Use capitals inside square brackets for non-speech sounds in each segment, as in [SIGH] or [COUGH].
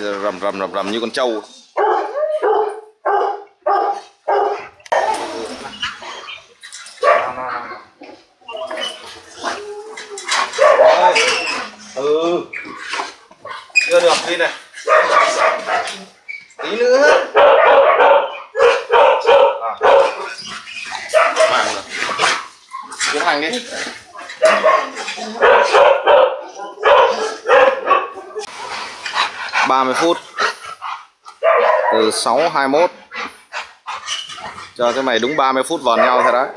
rầm rầm rầm rầm như con trâu. Ôi, ừ. Chưa được đi này. Tí nữa. À. Hàng rồi. Tiến hành đi ba mươi phút. Từ sáu hai mốt cho cái mày đúng 30 phút vòn nhau thôi đấy.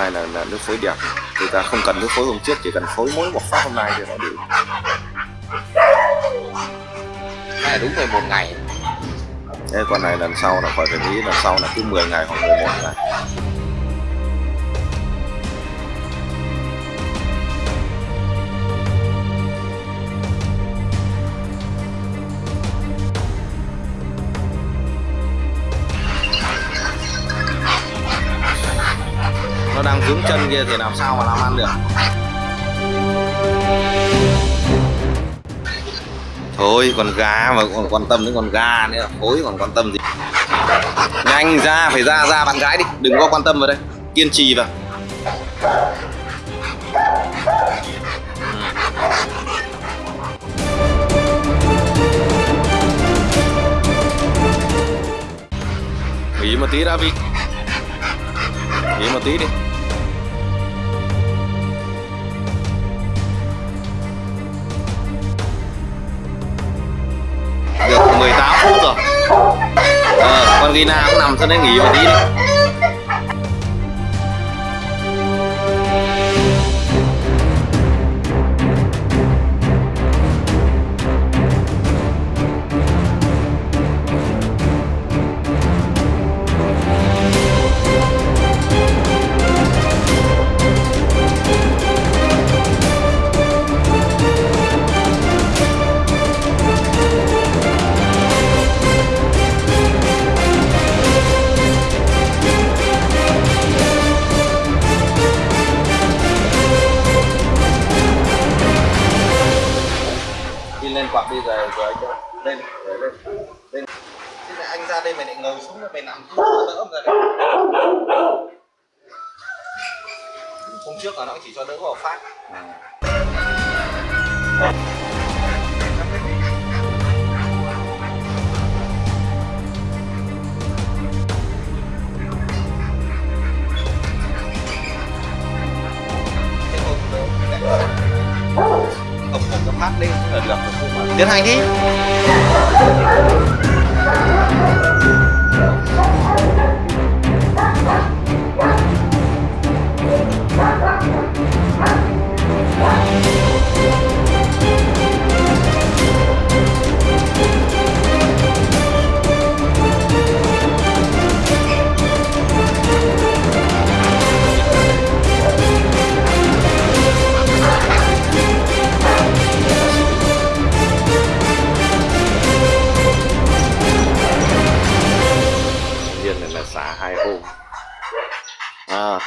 Này là, là nước phối đẹp. Người ta không cần nước phối hôm trước chỉ cần phối mỗi một phát hôm nay thì nó đủ. Này đúng 11 ngày. Thế con này lần sau là phải phải nghĩ lần sau là cứ 10 ngày hoặc 11 ngày nó chân kia thì làm sao mà làm ăn được? Thôi, còn gà mà còn quan tâm đến con gà nữa. Thối còn quan tâm gì? Nhanh ra, phải ra ra bạn gái đi. Đừng có quan tâm vào đây. Kiên trì vào. Nghỉ một tí đã vi nghỉ một tí đi. Được 18 phút rồi. À, con Gina cũng nằm cho nên nghỉ một tí đi. Trước là nó chỉ cho đỡ vào phát Thế thôi, đỡ. không phát lên là được tiến hành đi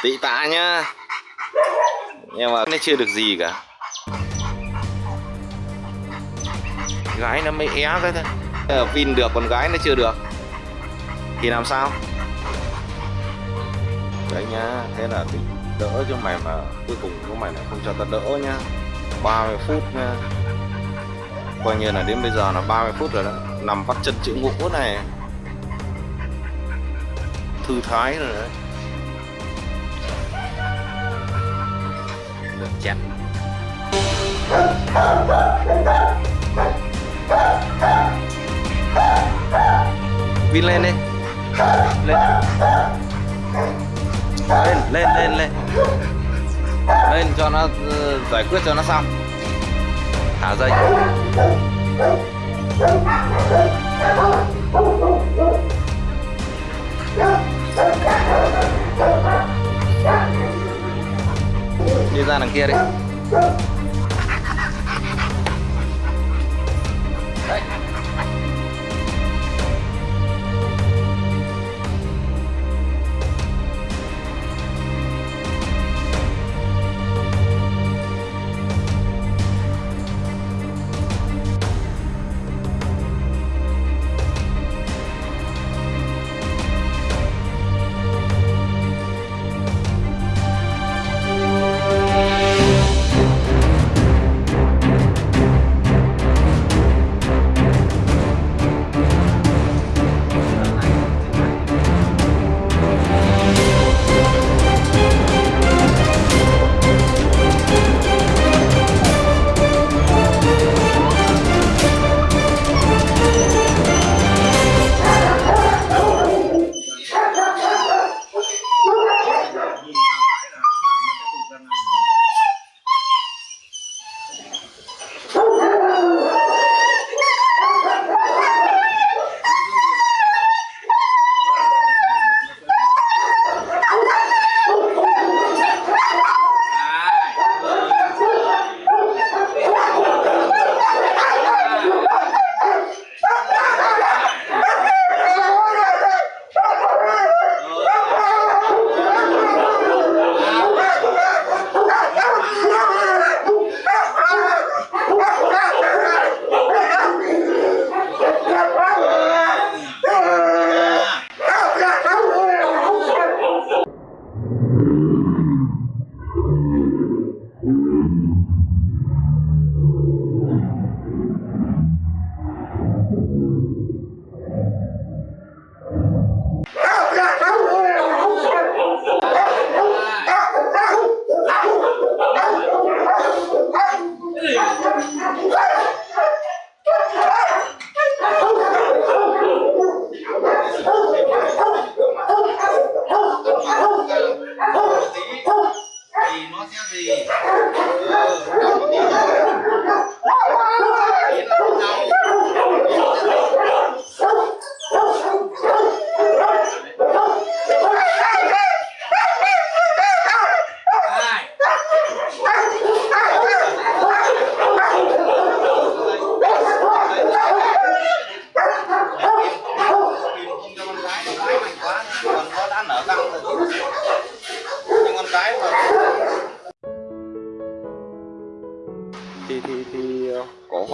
tị tạ nhá. Nhưng mà nó chưa được gì cả. Gái nó mới é cái thôi. Ờ, Vin được, còn gái nó chưa được. Thì làm sao? Đấy nhá, thế là thì đỡ cho mày mà cuối cùng của mày lại không cho tao đỡ nhá. 30 phút nha coi như là đến bây giờ là 30 phút rồi đó. Nằm vắt chân chữ ngũ này. Thư thái rồi đấy. Được chém Vin lên đi. Lên. Lên lên lên lên. Lên cho nó ờ, giải quyết cho nó xong. Thả dây đi ra đằng kia đi.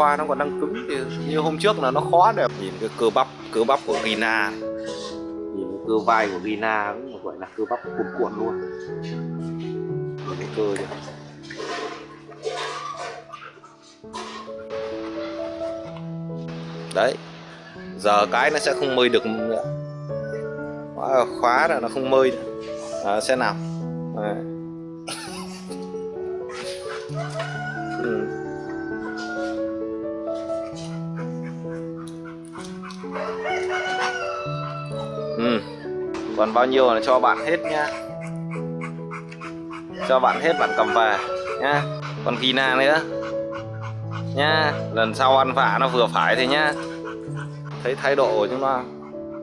Hoa nó còn đang cứng thì như hôm trước là nó khó đẹp nhìn cái cơ bắp cơ bắp của Gina này. nhìn cái cơ vai của Gina cũng gọi là cơ bắp cuộn cuộn luôn nhìn cái cơ kìa đấy giờ cái nó sẽ không mơi được nữa khóa, là nó không mơi nữa. À, sẽ nào Đấy. Còn bao nhiêu là cho bạn hết nhá. Cho bạn hết bạn cầm về nhá. Còn kỳ na nữa. Nhá, lần sau ăn vạ nó vừa phải thế nhá. Thấy thái độ của chúng ta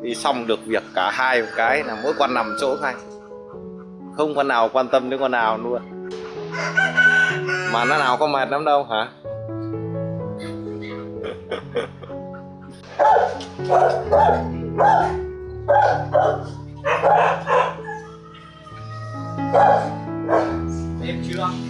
đi xong được việc cả hai cái là mỗi con nằm chỗ này, Không con nào quan tâm đến con nào luôn. Mà nó nào có mệt lắm đâu hả? [LAUGHS] Em chưa?